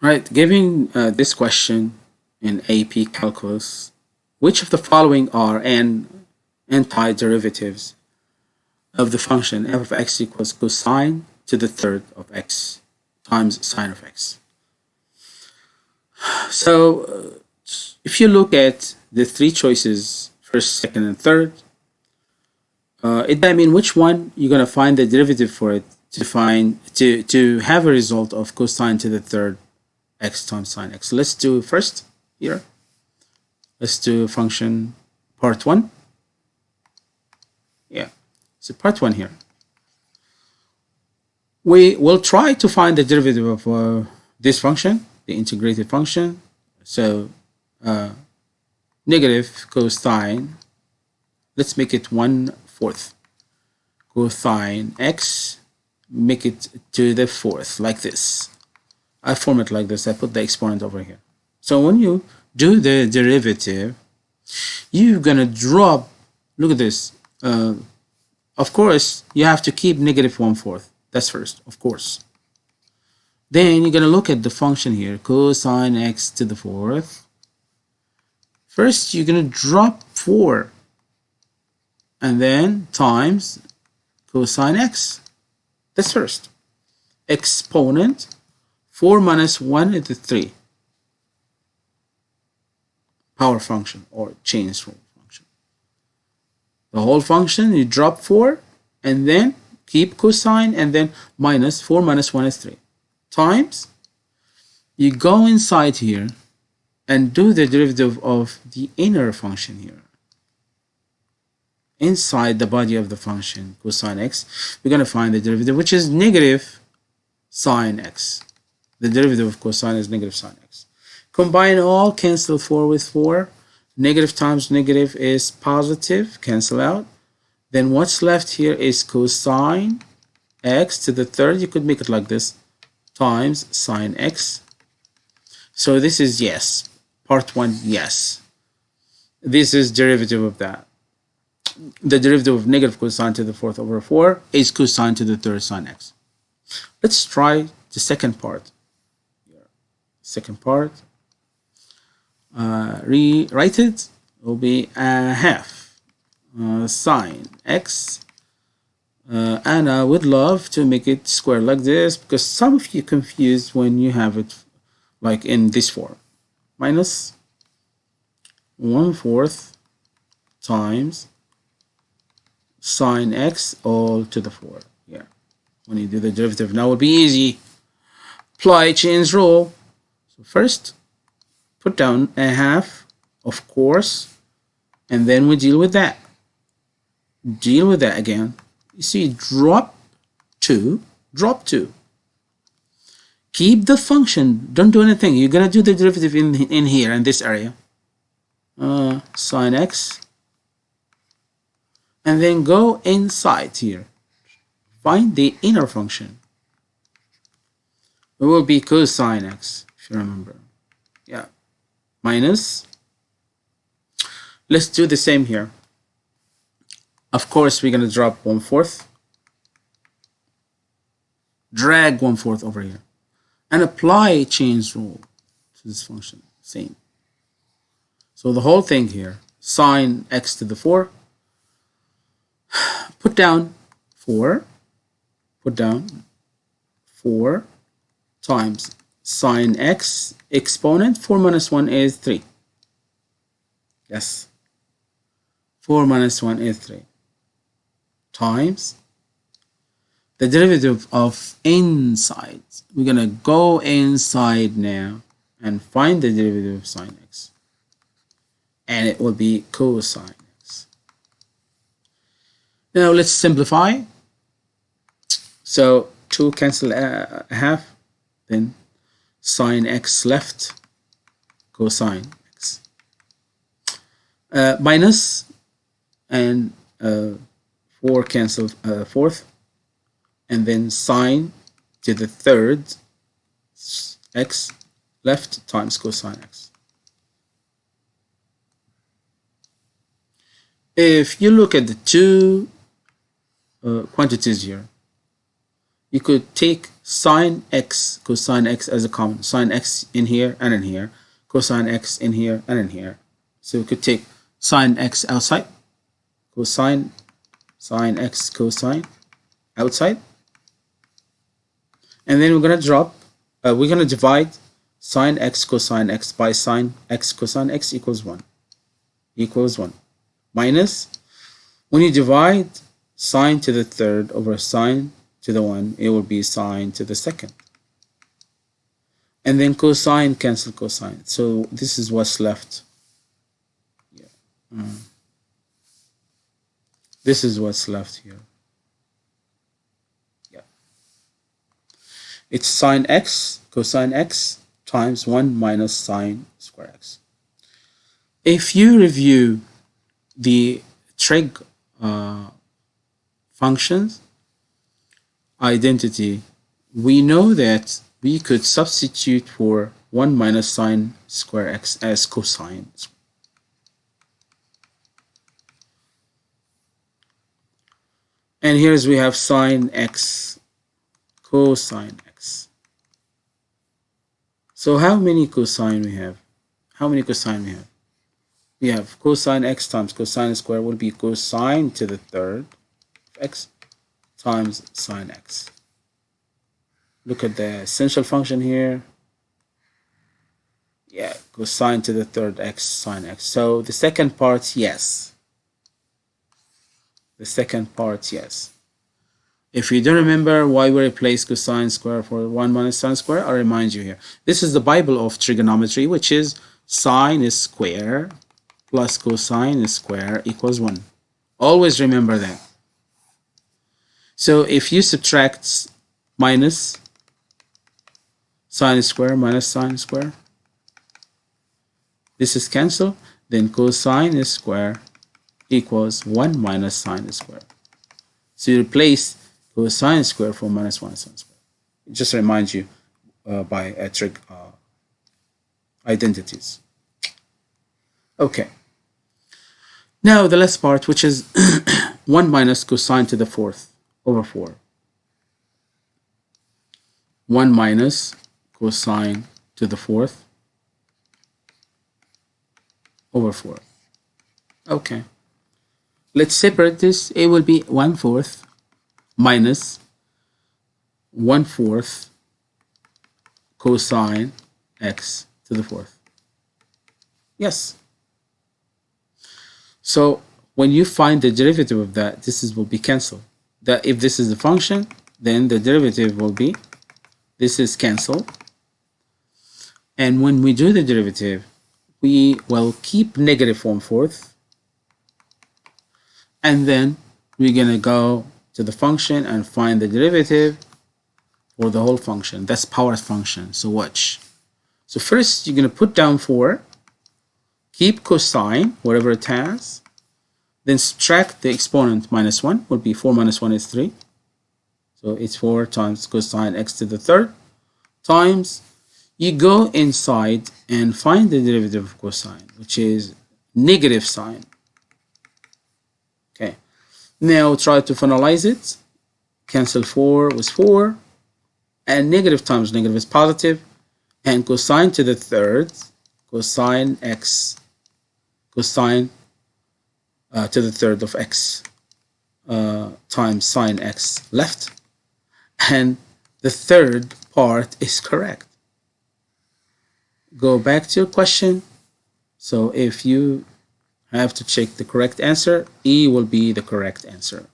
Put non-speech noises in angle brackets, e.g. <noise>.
Right, given uh, this question in AP Calculus, which of the following are n antiderivatives of the function f of x equals cosine to the third of x times sine of x? So, uh, if you look at the three choices, first, second, and third, uh, it I mean which one you're going to find the derivative for it to find to to have a result of cosine to the third x times sine x. Let's do first here. Let's do function part one. Yeah, so part one here. We will try to find the derivative of uh, this function, the integrated function. So uh, negative cosine, let's make it one fourth. Cosine x, make it to the fourth, like this. I form it like this. I put the exponent over here. So when you do the derivative, you're gonna drop, look at this. Uh, of course, you have to keep negative one fourth. That's first, of course. Then you're gonna look at the function here, cosine x to the fourth. First, you're gonna drop four and then times cosine x. That's first. Exponent 4 minus 1 is 3. Power function or chain rule function. The whole function, you drop 4 and then keep cosine and then minus 4 minus 1 is 3. Times, you go inside here and do the derivative of the inner function here. Inside the body of the function cosine x, we're going to find the derivative which is negative sine x. The derivative of cosine is negative sine x. Combine all, cancel 4 with 4. Negative times negative is positive, cancel out. Then what's left here is cosine x to the third. You could make it like this, times sine x. So this is yes. Part 1, yes. This is derivative of that. The derivative of negative cosine to the fourth over 4 is cosine to the third sine x. Let's try the second part second part. Uh, rewrite it. Will be a half. Uh, sine x. Uh, and I would love to make it square like this because some of you confused when you have it like in this form. Minus one fourth times sine x all to the four. Yeah. When you do the derivative now it will be easy. Apply chains rule so first, put down a half, of course, and then we deal with that. Deal with that again. You see, drop 2, drop 2. Keep the function. Don't do anything. You're going to do the derivative in, in here, in this area. Uh, sine x. And then go inside here. Find the inner function. It will be cosine x remember. Yeah. Minus. Let's do the same here. Of course, we're going to drop one fourth. Drag one fourth over here. And apply chains rule to this function. Same. So the whole thing here, sine x to the 4, <sighs> put down 4, put down 4 times sine x exponent 4 minus 1 is 3 yes. 4 minus 1 is 3 times the derivative of inside we're gonna go inside now and find the derivative of sine x. And it will be cosine x. Now let's simplify. So 2 cancel a half then sine x left. Cosine x. Uh, minus and uh, 4 cancel uh, fourth. And then sine to the third. X left times cosine x. If you look at the two uh, quantities here you could take sine x, cosine x as a common. Sine x in here and in here. Cosine x in here and in here. So we could take sine x outside. Cosine, sine x cosine outside. And then we're going to drop, uh, we're going to divide sine x cosine x by sine x cosine x equals 1. Equals 1. Minus, when you divide sine to the third over sine to the 1, it will be sine to the second. And then cosine cancel cosine. So this is what's left. Yeah. Mm. This is what's left here. Yeah. It's sine x, cosine x times 1 minus sine square x. If you review the trig uh, functions, identity, we know that we could substitute for 1 minus sine square x as cosine. And here's we have sine x, cosine x. So how many cosine we have? How many cosine we have? We have cosine x times cosine square will be cosine to the third x times sine x. Look at the essential function here. Yeah, cosine to the third x sine x. So the second part, yes. The second part, yes. If you don't remember why we replace cosine square for 1 minus sine square, I'll remind you here. This is the Bible of trigonometry, which is sine is square plus cosine is square equals 1. Always remember that. So if you subtract minus sine square minus sine square, this is cancel, then cosine square equals 1 minus sine square. So you replace cosine square for minus 1 sine square. It just reminds you uh, by a trig uh, identities. Okay. Now the last part, which is <coughs> 1 minus cosine to the fourth over 4. 1 minus cosine to the fourth over 4. Okay. Let's separate this. It will be 1 fourth minus 1 fourth cosine x to the fourth. Yes. So when you find the derivative of that, this is will be cancelled that if this is the function, then the derivative will be, this is cancelled. And when we do the derivative, we will keep negative one fourth. And then we're going to go to the function and find the derivative for the whole function. That's power function. So watch. So first you're going to put down 4, keep cosine, whatever it has, then subtract the exponent minus 1 would be 4 minus 1 is 3. So it's 4 times cosine x to the third times you go inside and find the derivative of cosine, which is negative sine. Okay. Now try to finalize it. Cancel 4 with 4. And negative times negative is. And cosine to the third, cosine x, cosine uh, to the third of x uh, times sine x left. And the third part is correct. Go back to your question. So if you have to check the correct answer E will be the correct answer